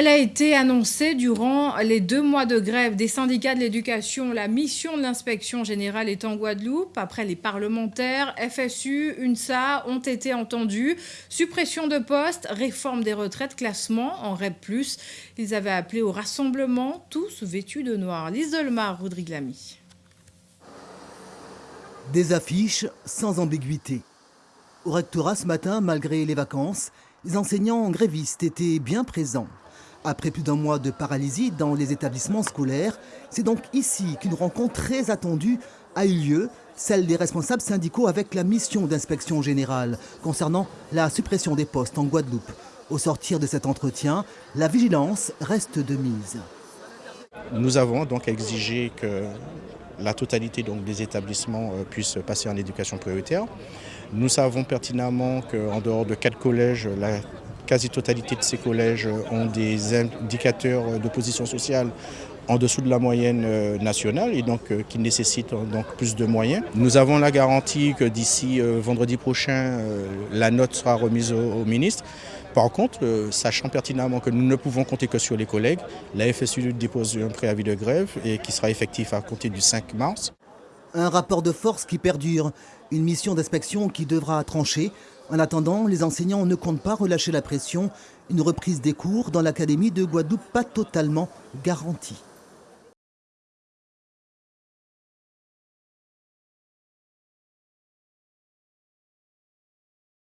Elle a été annoncée durant les deux mois de grève des syndicats de l'éducation. La mission de l'inspection générale est en Guadeloupe. Après les parlementaires, FSU, UNSA ont été entendus. Suppression de postes, réforme des retraites, classement en REP+. Ils avaient appelé au rassemblement, tous vêtus de noir. Lise Rodrigue Lamy. Des affiches sans ambiguïté. Au rectorat ce matin, malgré les vacances, les enseignants grévistes étaient bien présents. Après plus d'un mois de paralysie dans les établissements scolaires, c'est donc ici qu'une rencontre très attendue a eu lieu, celle des responsables syndicaux avec la mission d'inspection générale concernant la suppression des postes en Guadeloupe. Au sortir de cet entretien, la vigilance reste de mise. Nous avons donc exigé que la totalité des établissements euh, puissent passer en éducation prioritaire. Nous savons pertinemment qu'en dehors de quatre collèges, quasi-totalité de ces collèges ont des indicateurs de position sociale en dessous de la moyenne euh, nationale et donc euh, qui nécessitent donc plus de moyens. Nous avons la garantie que d'ici vendredi prochain, la note sera remise au ministre. Par contre, euh, sachant pertinemment que nous ne pouvons compter que sur les collègues, la FSU dépose un préavis de grève et qui sera effectif à compter du 5 mars. Un rapport de force qui perdure, une mission d'inspection qui devra trancher. En attendant, les enseignants ne comptent pas relâcher la pression. Une reprise des cours dans l'académie de Guadeloupe pas totalement garantie.